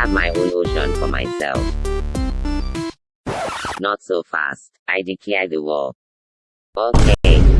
have my own ocean for myself. Not so fast. I declare the war. Okay.